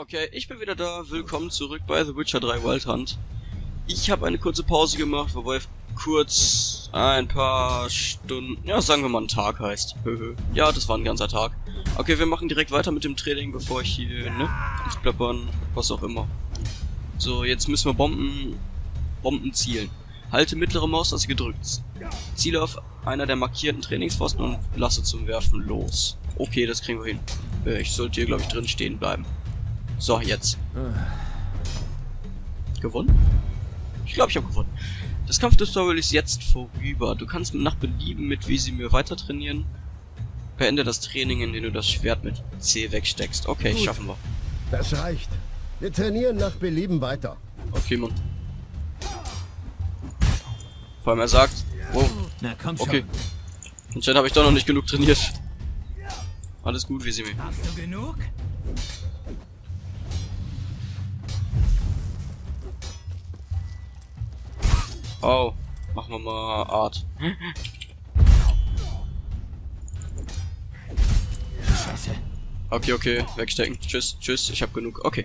Okay, ich bin wieder da. Willkommen zurück bei The Witcher 3 Wild Hunt. Ich habe eine kurze Pause gemacht, wobei kurz ein paar Stunden, ja sagen wir mal ein Tag heißt. ja, das war ein ganzer Tag. Okay, wir machen direkt weiter mit dem Training, bevor ich hier, ne, ins Plappern, was auch immer. So, jetzt müssen wir Bomben, Bomben zielen. Halte mittlere Maustaste gedrückt. Ziele auf einer der markierten Trainingspfosten und lasse zum Werfen los. Okay, das kriegen wir hin. Äh, ich sollte hier, glaube ich, drin stehen bleiben. So, jetzt. Gewonnen? Ich glaube, ich habe gewonnen. Das Kampftutorial ist jetzt vorüber. Du kannst nach Belieben mit wie sie mir weiter trainieren. Beende das Training, indem du das Schwert mit C wegsteckst. Okay, Gut. schaffen wir. Das reicht. Wir trainieren nach Belieben weiter. Okay, Mann. Vor allem er sagt, wow, Na, komm schon. okay. Anscheinend habe ich doch noch nicht genug trainiert. Alles gut, wie sie mir. Hast du genug? Oh, machen wir mal Art. Scheiße. Okay, okay, wegstecken. Tschüss, tschüss, ich hab genug. Okay.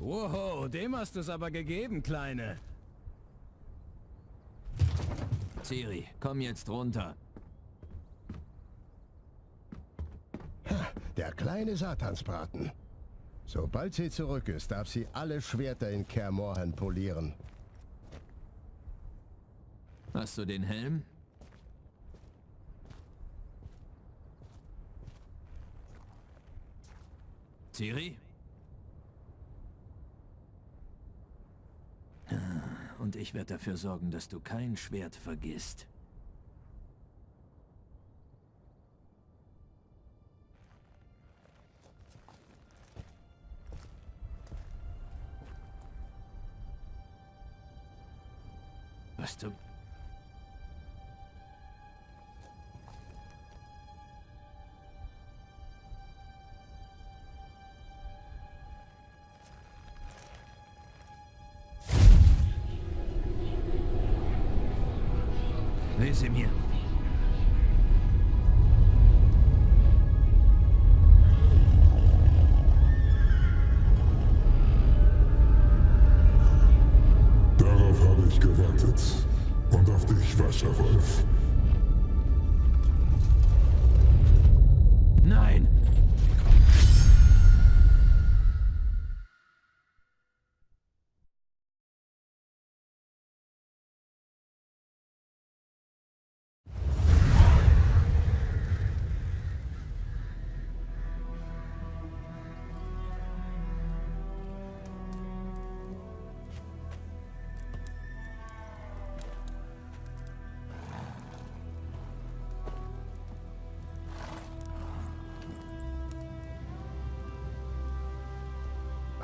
Wow, dem hast du es aber gegeben, Kleine. Ciri, komm jetzt runter. Der kleine Satansbraten. Sobald sie zurück ist, darf sie alle Schwerter in Kermorhen polieren. Hast du den Helm? Ciri? Und ich werde dafür sorgen, dass du kein Schwert vergisst. Was du... Lese mir.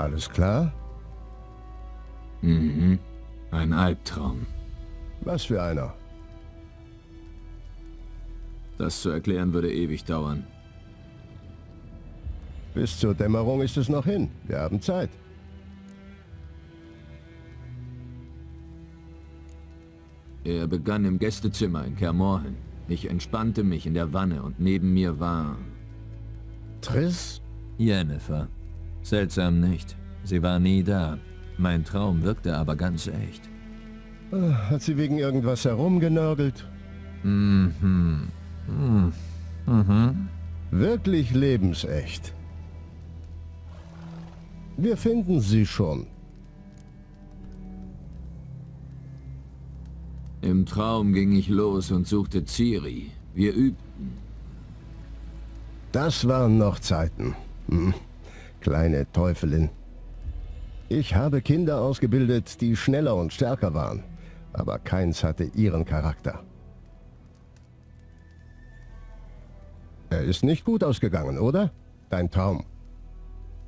Alles klar? Mhm. Ein Albtraum. Was für einer? Das zu erklären würde ewig dauern. Bis zur Dämmerung ist es noch hin. Wir haben Zeit. Er begann im Gästezimmer in Kermorhen. Ich entspannte mich in der Wanne und neben mir war... Triss? Jennifer. Seltsam nicht. Sie war nie da. Mein Traum wirkte aber ganz echt. Ah, hat sie wegen irgendwas herumgenörgelt? Mhm. Mhm. Mhm. Wirklich lebensecht. Wir finden sie schon. Im Traum ging ich los und suchte Ciri. Wir übten. Das waren noch Zeiten. Hm. Kleine Teufelin. Ich habe Kinder ausgebildet, die schneller und stärker waren, aber keins hatte ihren Charakter. Er ist nicht gut ausgegangen, oder? Dein Traum.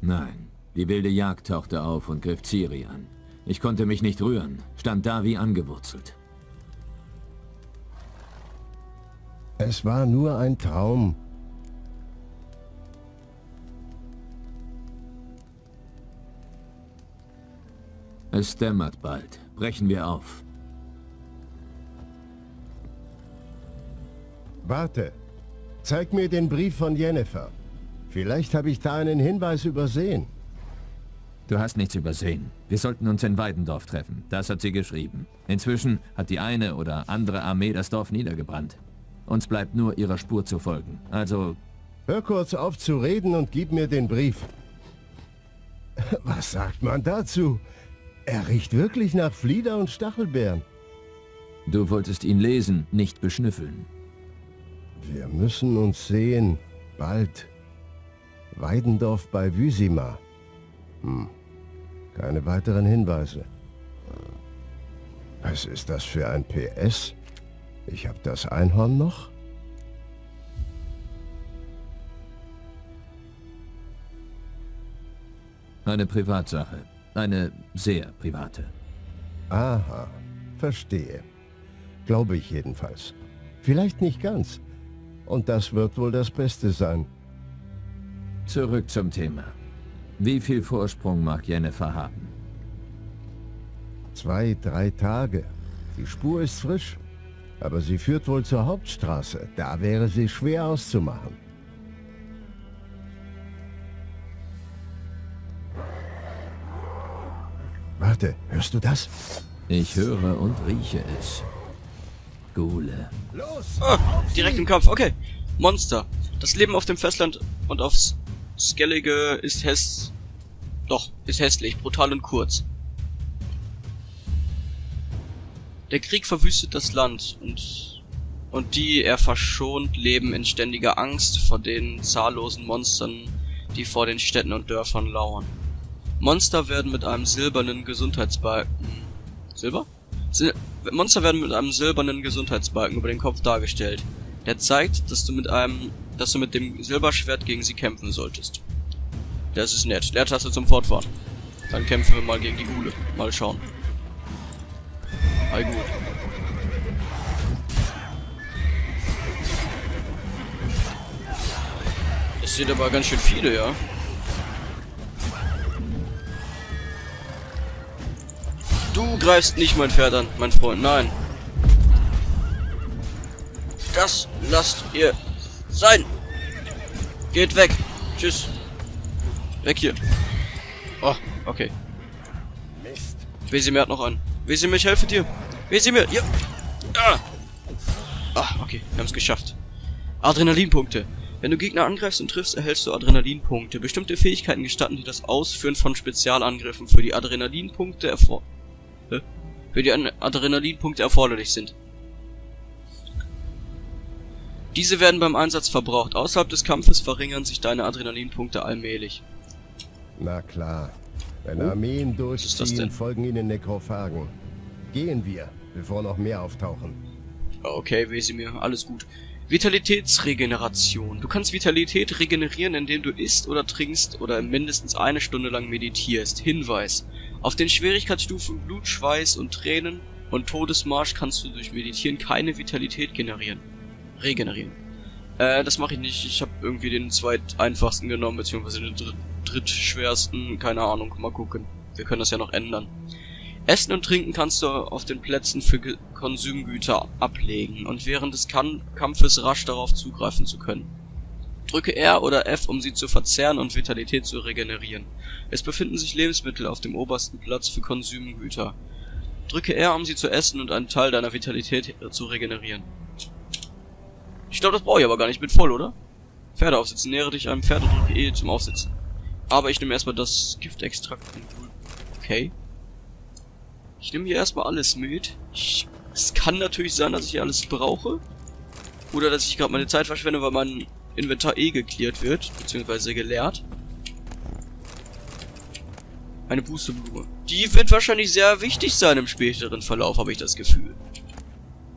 Nein, die wilde Jagd tauchte auf und griff Ciri an. Ich konnte mich nicht rühren, stand da wie angewurzelt. Es war nur ein Traum. Es dämmert bald. Brechen wir auf. Warte. Zeig mir den Brief von Jennifer. Vielleicht habe ich da einen Hinweis übersehen. Du hast nichts übersehen. Wir sollten uns in Weidendorf treffen. Das hat sie geschrieben. Inzwischen hat die eine oder andere Armee das Dorf niedergebrannt. Uns bleibt nur ihrer Spur zu folgen. Also... Hör kurz auf zu reden und gib mir den Brief. Was sagt man dazu? Er riecht wirklich nach Flieder und Stachelbeeren. Du wolltest ihn lesen, nicht beschnüffeln. Wir müssen uns sehen. Bald. Weidendorf bei Wüsima. Hm. Keine weiteren Hinweise. Was ist das für ein PS? Ich habe das Einhorn noch? Eine Privatsache. Eine sehr private. Aha, verstehe. Glaube ich jedenfalls. Vielleicht nicht ganz. Und das wird wohl das Beste sein. Zurück zum Thema. Wie viel Vorsprung mag Jennifer haben? Zwei, drei Tage. Die Spur ist frisch. Aber sie führt wohl zur Hauptstraße. Da wäre sie schwer auszumachen. Warte, hörst du das? Ich höre und rieche es. Gule. Los! Ah, direkt im Kampf. Okay. Monster. Das Leben auf dem Festland und aufs Skellige ist häss... Doch, ist hässlich, brutal und kurz. Der Krieg verwüstet das Land und, und die er verschont leben in ständiger Angst vor den zahllosen Monstern, die vor den Städten und Dörfern lauern. Monster werden mit einem silbernen Gesundheitsbalken... Silber? Sil Monster werden mit einem silbernen Gesundheitsbalken über den Kopf dargestellt. Der zeigt, dass du mit einem, dass du mit dem Silberschwert gegen sie kämpfen solltest. Das ist nett. Leertaste zum Fortfahren. Dann kämpfen wir mal gegen die Gule. Mal schauen. All gut. Es sind aber ganz schön viele, ja. Du greifst nicht mein Pferd an, mein Freund. Nein. Das lasst ihr sein. Geht weg. Tschüss. Weg hier. Oh, okay. Mist. Wesimir hat noch einen. Wesimir, ich helfe dir. Wesimir, ja. Ah. Ah, okay, wir haben es geschafft. Adrenalinpunkte. Wenn du Gegner angreifst und triffst, erhältst du Adrenalinpunkte. Bestimmte Fähigkeiten gestatten dir das Ausführen von Spezialangriffen, für die Adrenalinpunkte erfor? Für die Adrenalinpunkte erforderlich sind. Diese werden beim Einsatz verbraucht. Außerhalb des Kampfes verringern sich deine Adrenalinpunkte allmählich. Na klar. Wenn Oh. Armeen durchziehen, folgen ihnen Nekrophagen. Gehen wir, bevor noch mehr auftauchen. Okay, Wesimir, alles gut. Vitalitätsregeneration. Du kannst Vitalität regenerieren, indem du isst oder trinkst oder mindestens eine Stunde lang meditierst. Hinweis. Auf den Schwierigkeitsstufen Blut, Schweiß und Tränen und Todesmarsch kannst du durch Meditieren keine Vitalität generieren. Regenerieren. Äh, das mache ich nicht. Ich habe irgendwie den zweit einfachsten genommen, beziehungsweise den dritt drittschwersten. Keine Ahnung, mal gucken. Wir können das ja noch ändern. Essen und Trinken kannst du auf den Plätzen für Konsumgüter ablegen und während des kan Kampfes rasch darauf zugreifen zu können. Drücke R oder F, um sie zu verzehren und Vitalität zu regenerieren. Es befinden sich Lebensmittel auf dem obersten Platz für Konsumgüter. Drücke R, um sie zu essen und einen Teil deiner Vitalität zu regenerieren. Ich glaube, das brauche ich aber gar nicht. Ich bin voll, oder? Pferde aufsitzen. Nähere dich einem Pferd und drücke E zum Aufsitzen. Aber ich nehme erstmal das Giftextrakt. Okay. Ich nehme hier erstmal alles mit. Ich, es kann natürlich sein, dass ich hier alles brauche. Oder dass ich gerade meine Zeit verschwende, weil mein Inventar eh geklärt wird. Beziehungsweise geleert. Eine Pusteblume. Die wird wahrscheinlich sehr wichtig sein im späteren Verlauf, habe ich das Gefühl.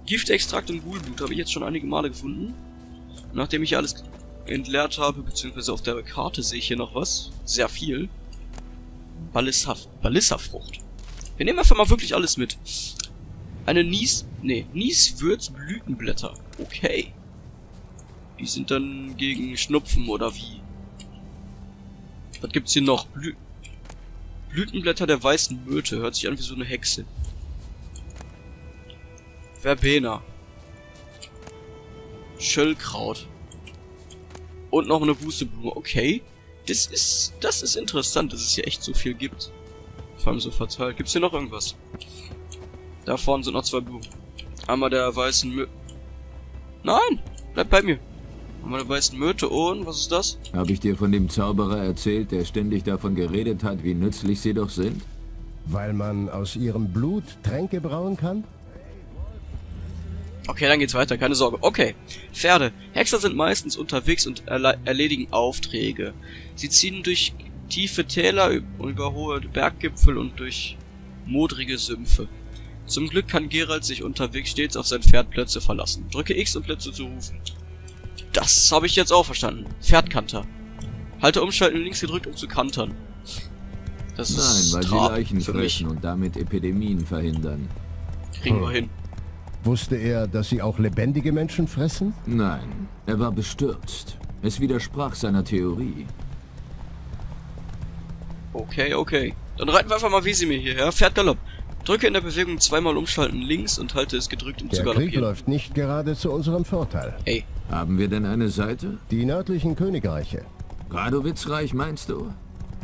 Giftextrakt und Ghoulblut habe ich jetzt schon einige Male gefunden. Nachdem ich alles entleert habe, beziehungsweise auf der Karte sehe ich hier noch was. Sehr viel. Ballissa, Ballissafrucht. Wir nehmen einfach mal wirklich alles mit. Eine Nies... Nee, Nieswürzblütenblätter. Okay. Die sind dann gegen Schnupfen oder wie? Was gibt's hier noch? Blü Blütenblätter der weißen Myrte. Hört sich an wie so eine Hexe. Verbena. Schöllkraut. Und noch eine Wusteblume. Okay. Das ist, das ist interessant, dass es hier echt so viel gibt. Vor allem so verteilt. Gibt's hier noch irgendwas? Da vorne sind noch zwei Blumen. Einmal der weißen Mö... Nein! Bleib bei mir. Einmal der weißen Möte und... Was ist das? Habe ich dir von dem Zauberer erzählt, der ständig davon geredet hat, wie nützlich sie doch sind? Weil man aus ihrem Blut Tränke brauen kann? Okay, dann geht's weiter, keine Sorge. Okay, Pferde. Hexer sind meistens unterwegs und erle erledigen Aufträge. Sie ziehen durch tiefe Täler, über hohe Berggipfel und durch modrige Sümpfe. Zum Glück kann Geralt sich unterwegs stets auf sein Pferd Plätze verlassen. Drücke X, um Plätze zu rufen. Das habe ich jetzt auch verstanden. Pferdkanter. Halte Umschalten links gedrückt, um zu kantern. Das Nein, ist weil sie Leichen fressen und damit Epidemien verhindern. Kriegen hm. wir hin. Wusste er, dass sie auch lebendige Menschen fressen? Nein, er war bestürzt. Es widersprach seiner Theorie. Okay, okay. Dann reiten wir einfach mal Wesemir hierher. Pferd Galopp. Drücke in der Bewegung zweimal umschalten links und halte es gedrückt, um der zu galoppieren. Der Krieg läuft nicht gerade zu unserem Vorteil. Hey. Haben wir denn eine Seite? Die nördlichen Königreiche. Radowitzreich meinst du?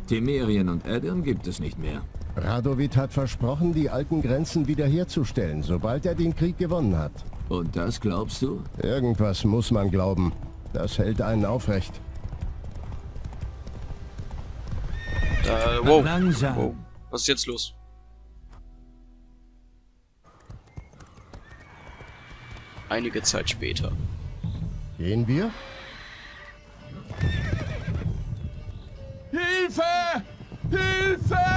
Temerien und Edirn gibt es nicht mehr. Radowit hat versprochen, die alten Grenzen wiederherzustellen, sobald er den Krieg gewonnen hat. Und das glaubst du? Irgendwas muss man glauben. Das hält einen aufrecht. Äh, wow. Langsam. wow. Was ist jetzt los? Einige Zeit später. Gehen wir? Hilfe! Hilfe!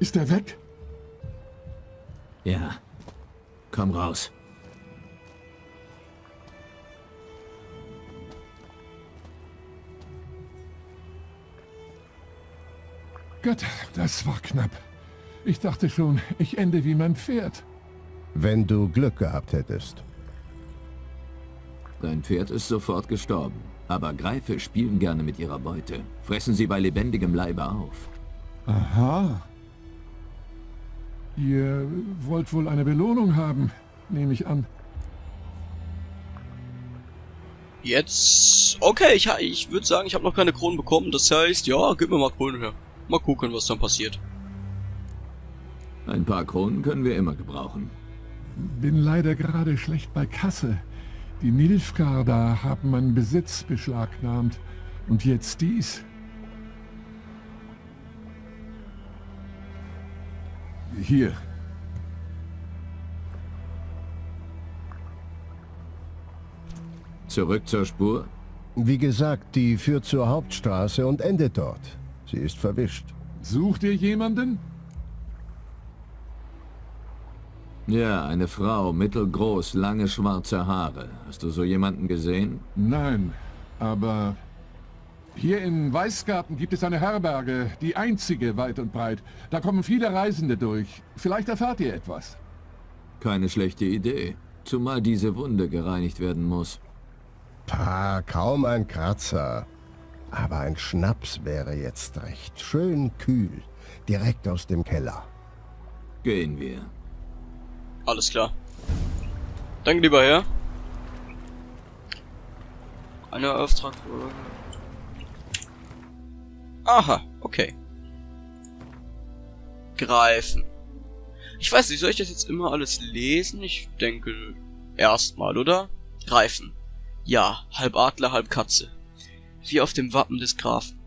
Ist er weg? Ja. Komm raus. Gott, das war knapp. Ich dachte schon, ich ende wie mein Pferd. Wenn du Glück gehabt hättest. Dein Pferd ist sofort gestorben. Aber Greife spielen gerne mit ihrer Beute. Fressen sie bei lebendigem Leibe auf. Aha. Ihr wollt wohl eine Belohnung haben, nehme ich an. Jetzt... Okay, ich, ich würde sagen, ich habe noch keine Kronen bekommen. Das heißt, ja, gib mir mal Kronen her. Mal gucken, was dann passiert. Ein paar Kronen können wir immer gebrauchen. Bin leider gerade schlecht bei Kasse. Die Nilfgaard da haben meinen Besitz beschlagnahmt. Und jetzt dies. Hier. Zurück zur Spur? Wie gesagt, die führt zur Hauptstraße und endet dort. Sie ist verwischt. Sucht ihr jemanden? Ja, eine Frau, mittelgroß, lange schwarze Haare. Hast du so jemanden gesehen? Nein, aber hier in Weißgarten gibt es eine Herberge, die einzige weit und breit. Da kommen viele Reisende durch. Vielleicht erfahrt ihr etwas. Keine schlechte Idee. Zumal diese Wunde gereinigt werden muss. Pah, kaum ein Kratzer. Aber ein Schnaps wäre jetzt recht. Schön kühl. Direkt aus dem Keller. Gehen wir. Alles klar. Danke, lieber Herr. Eine Auftrag... Aha, okay. Greifen. Ich weiß nicht, soll ich das jetzt immer alles lesen? Ich denke erstmal, oder? Greifen. Ja, halb Adler, halb Katze. Wie auf dem Wappen des Grafen.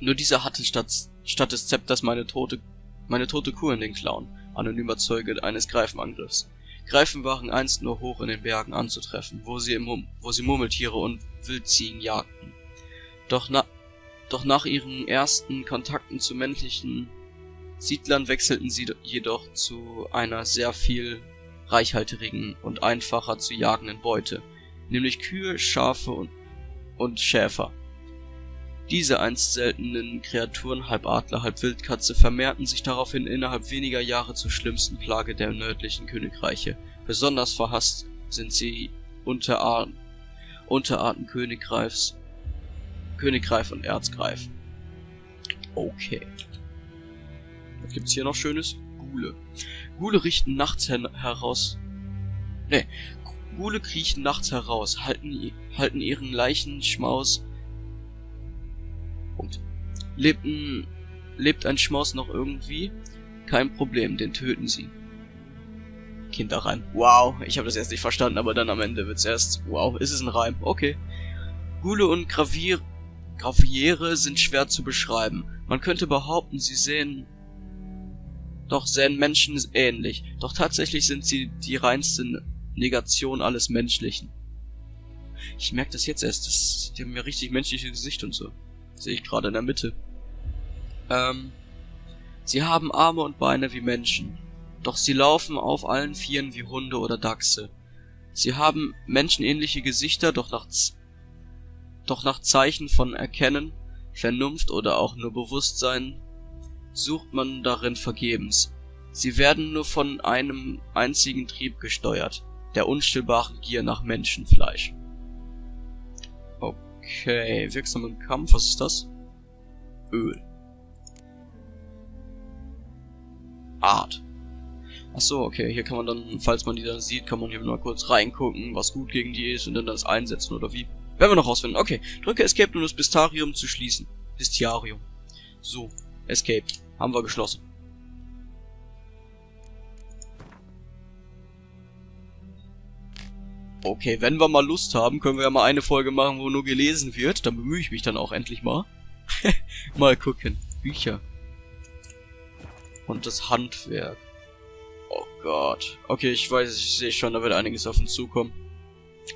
Nur dieser hatte statt statt des Zepters meine tote, meine tote Kuh in den Klauen, anonymer Zeuge eines Greifenangriffs. Greifen waren einst nur hoch in den Bergen anzutreffen, wo sie, im, wo sie Murmeltiere und Wildziegen jagten. Doch, na, doch nach ihren ersten Kontakten zu männlichen Siedlern wechselten sie jedoch zu einer sehr viel reichhaltigen und einfacher zu jagenden Beute, nämlich Kühe, Schafe und, und Schäfer. Diese einst seltenen Kreaturen, halb Adler, halb Wildkatze, vermehrten sich daraufhin innerhalb weniger Jahre zur schlimmsten Plage der nördlichen Königreiche. Besonders verhasst sind sie Unterarten, Unterarten Königreifs, Königreif und Erzgreif. Okay. Was gibt's hier noch Schönes? Gule. Gule richten nachts her heraus. Ne, Gule kriechen nachts heraus, halten, halten ihren Leichenschmaus. Punkt. Lebten, lebt ein Schmaus noch irgendwie? Kein Problem, den töten sie. Kinderreim. Wow, ich habe das erst nicht verstanden, aber dann am Ende wird's erst. Wow, ist es ein Reim? Okay. Gule und Gravier, Graviere sind schwer zu beschreiben. Man könnte behaupten, sie sehen doch sehen Menschen ähnlich. Doch tatsächlich sind sie die reinste Negation alles Menschlichen. Ich merke das jetzt erst. Das, die haben ja richtig menschliche Gesicht und so. Sehe ich gerade in der Mitte. Ähm, sie haben Arme und Beine wie Menschen. Doch sie laufen auf allen Vieren wie Hunde oder Dachse. Sie haben menschenähnliche Gesichter, doch nach, doch nach Zeichen von Erkennen, Vernunft oder auch nur Bewusstsein sucht man darin vergebens. Sie werden nur von einem einzigen Trieb gesteuert, der unstillbaren Gier nach Menschenfleisch. Okay, wirksam im Kampf, was ist das? Öl. Art. Ach so, okay, hier kann man dann, falls man die dann sieht, kann man hier mal kurz reingucken, was gut gegen die ist und dann das einsetzen oder wie. Werden wir noch rausfinden. Okay, drücke Escape, um das Bistarium zu schließen. Bestiarium. So, Escape. Haben wir geschlossen. Okay, wenn wir mal Lust haben, können wir ja mal eine Folge machen, wo nur gelesen wird. Dann bemühe ich mich dann auch endlich mal. mal gucken. Bücher. Und das Handwerk. Oh Gott. Okay, ich weiß, ich sehe schon, da wird einiges auf uns zukommen.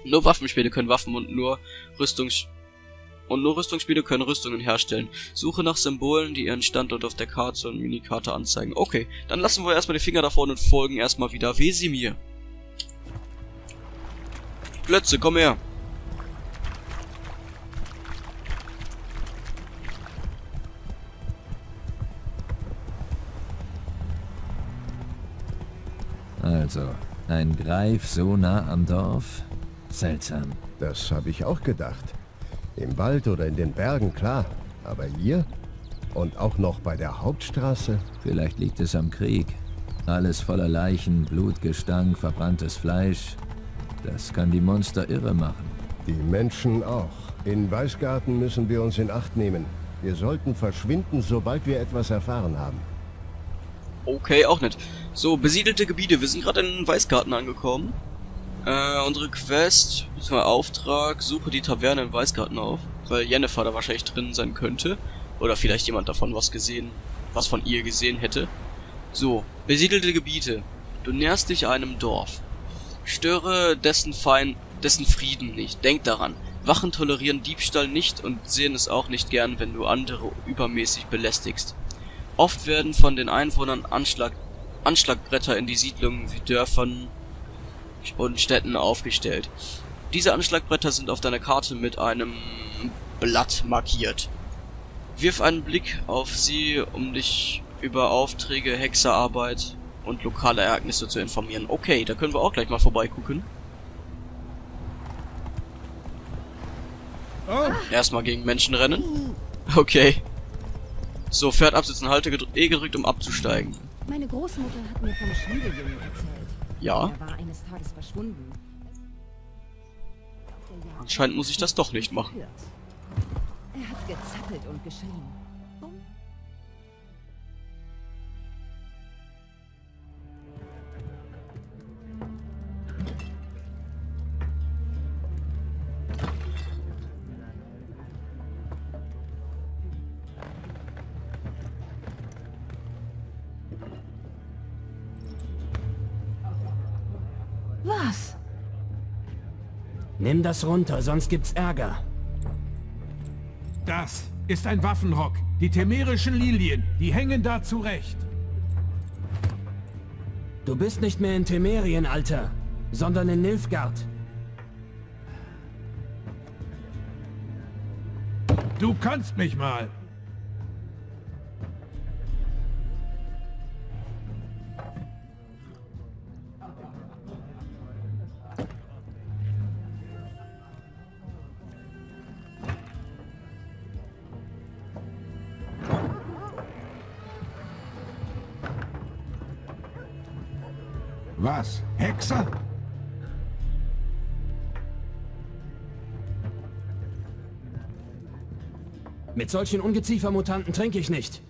Nur Waffenspiele können Waffen und nur Rüstungs und nur Rüstungsspiele können Rüstungen herstellen. Suche nach Symbolen, die ihren Standort auf der Karte und Minikarte anzeigen. Okay, dann lassen wir erstmal die Finger davon und folgen erstmal wieder Wesimir. Plötze, komm her. Also, ein Greif so nah am Dorf? Seltsam. Das habe ich auch gedacht. Im Wald oder in den Bergen, klar. Aber hier? Und auch noch bei der Hauptstraße? Vielleicht liegt es am Krieg. Alles voller Leichen, Blutgestank, verbranntes Fleisch. Das kann die Monster irre machen. Die Menschen auch. In Weißgarten müssen wir uns in Acht nehmen. Wir sollten verschwinden, sobald wir etwas erfahren haben. Okay, auch nicht. So, besiedelte Gebiete. Wir sind gerade in Weißgarten angekommen. Äh, unsere Quest, bzw. Auftrag, suche die Taverne in Weißgarten auf, weil Jennifer da wahrscheinlich drin sein könnte. Oder vielleicht jemand davon was gesehen, was von ihr gesehen hätte. So, besiedelte Gebiete. Du näherst dich einem Dorf. Störe dessen Fein, dessen Frieden nicht. Denk daran. Wachen tolerieren Diebstahl nicht und sehen es auch nicht gern, wenn du andere übermäßig belästigst. Oft werden von den Einwohnern Anschlag, Anschlagbretter in die Siedlungen wie Dörfern und Städten aufgestellt. Diese Anschlagbretter sind auf deiner Karte mit einem Blatt markiert. Wirf einen Blick auf sie, um dich über Aufträge, Hexerarbeit und lokale Ereignisse zu informieren. Okay, da können wir auch gleich mal vorbeigucken. Oh. Erstmal gegen Menschen rennen. Okay. So, Pferd absitzen, Halte E gedrückt, um abzusteigen. Meine Großmutter hat mir vom Schmiedejungen erzählt. Ja. Anscheinend muss ich das doch nicht machen. Er hat gezappelt und geschrien. Nimm das runter, sonst gibt's Ärger. Das ist ein Waffenrock. Die temerischen Lilien, die hängen da zurecht. Du bist nicht mehr in Temerien, Alter, sondern in Nilfgaard. Du kannst mich mal. Was? Hexer? Mit solchen Ungeziefermutanten trinke ich nicht.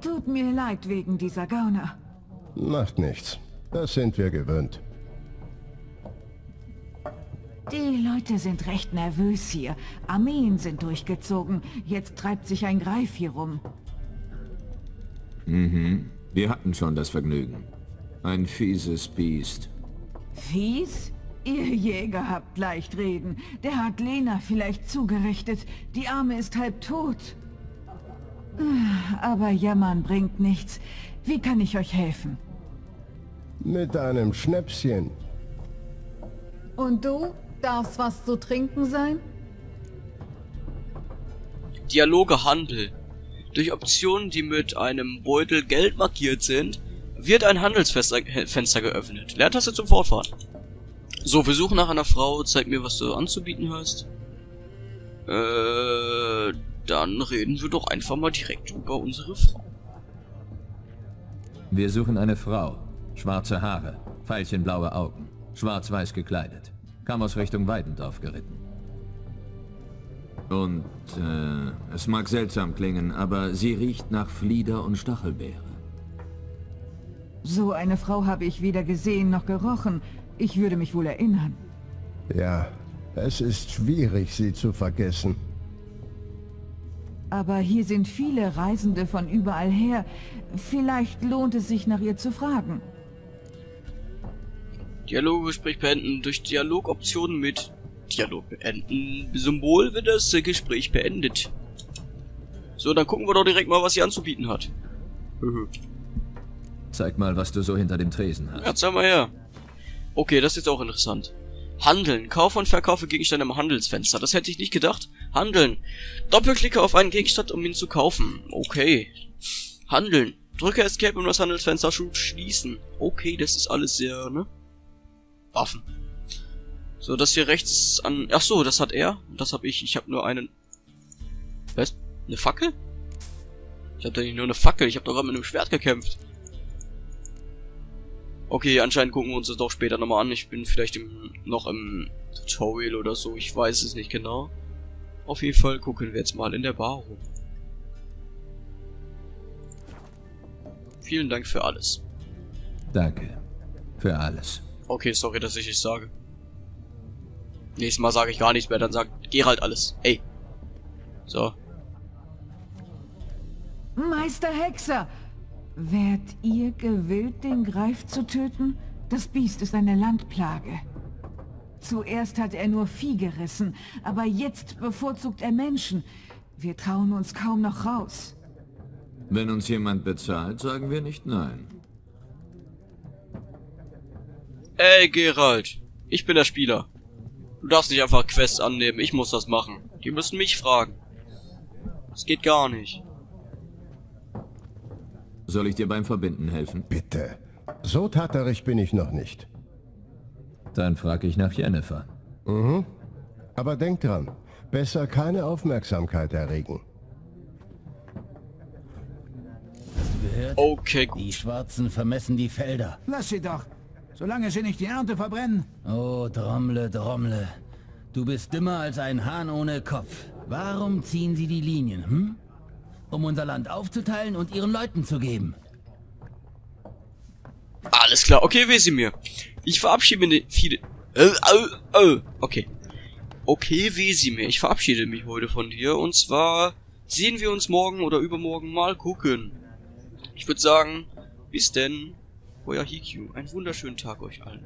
Tut mir leid wegen dieser Gauner. Macht nichts. Das sind wir gewöhnt. Leute sind recht nervös hier. Armeen sind durchgezogen. Jetzt treibt sich ein Greif hier rum. Mhm. Wir hatten schon das Vergnügen. Ein fieses Biest. Fies? Ihr Jäger habt leicht reden. Der hat Lena vielleicht zugerichtet. Die Arme ist halb tot. Aber jammern bringt nichts. Wie kann ich euch helfen? Mit einem Schnäpschen. Und du? Darf's was zu trinken sein? Dialoge Handel. Durch Optionen, die mit einem Beutel Geld markiert sind, wird ein Handelsfenster Fenster geöffnet. Leertaste zum Fortfahren. So, wir suchen nach einer Frau. Zeig mir, was du anzubieten hast. Äh, dann reden wir doch einfach mal direkt über unsere Frau. Wir suchen eine Frau. Schwarze Haare, veilchenblaue Augen, schwarz-weiß gekleidet. Kam aus Richtung Weidendorf geritten. Und, äh, es mag seltsam klingen, aber sie riecht nach Flieder und Stachelbeere. So eine Frau habe ich weder gesehen noch gerochen. Ich würde mich wohl erinnern. Ja, es ist schwierig, sie zu vergessen. Aber hier sind viele Reisende von überall her. Vielleicht lohnt es sich, nach ihr zu fragen. Dialoggespräch beenden. Durch Dialogoptionen mit Dialog beenden Symbol wird das Gespräch beendet. So, dann gucken wir doch direkt mal, was sie anzubieten hat. Höhö. Zeig mal, was du so hinter dem Tresen hast. Ja, zeig mal her. Okay, das ist jetzt auch interessant. Handeln. Kauf und verkaufe Gegenstände im Handelsfenster. Das hätte ich nicht gedacht. Handeln. Doppelklicke auf einen Gegenstand, um ihn zu kaufen. Okay. Handeln. Drücke Escape, um das Handelsfenster zu schließen. Okay, das ist alles sehr, ne? Waffen. So, das hier rechts ist an... Ach so, das hat er. Das habe ich. Ich habe nur einen... Was? Eine Fackel? Ich habe doch nicht nur eine Fackel. Ich habe doch gerade mit einem Schwert gekämpft. Okay, anscheinend gucken wir uns das doch später nochmal an. Ich bin vielleicht im, noch im Tutorial oder so. Ich weiß es nicht genau. Auf jeden Fall gucken wir jetzt mal in der Bar rum. Vielen Dank für alles. Danke. Für alles. Okay, sorry, dass ich es sage. Nächstes Mal sage ich gar nichts mehr, dann sagt Gerald alles. Ey. So. Meister Hexer! Wärt ihr gewillt, den Greif zu töten? Das Biest ist eine Landplage. Zuerst hat er nur Vieh gerissen, aber jetzt bevorzugt er Menschen. Wir trauen uns kaum noch raus. Wenn uns jemand bezahlt, sagen wir nicht nein. Ey, Gerald. Ich bin der Spieler. Du darfst nicht einfach Quests annehmen. Ich muss das machen. Die müssen mich fragen. Das geht gar nicht. Soll ich dir beim Verbinden helfen? Bitte. So tatterig bin ich noch nicht. Dann frage ich nach Jennifer. Mhm. Aber denk dran, besser keine Aufmerksamkeit erregen. Gehört? Okay, gut. Die Schwarzen vermessen die Felder. Lass sie doch. Solange sie nicht die Ernte verbrennen. Oh, Drommle, Drommle. Du bist dümmer als ein Hahn ohne Kopf. Warum ziehen sie die Linien, hm? Um unser Land aufzuteilen und ihren Leuten zu geben. Alles klar. Okay, Wesimir. Ich verabschiede mich viele... Äh, äh, äh. Okay. Okay, Wesimir. Ich verabschiede mich heute von dir. Und zwar sehen wir uns morgen oder übermorgen mal gucken. Ich würde sagen, bis denn, euer Hikyu. Einen wunderschönen Tag euch allen.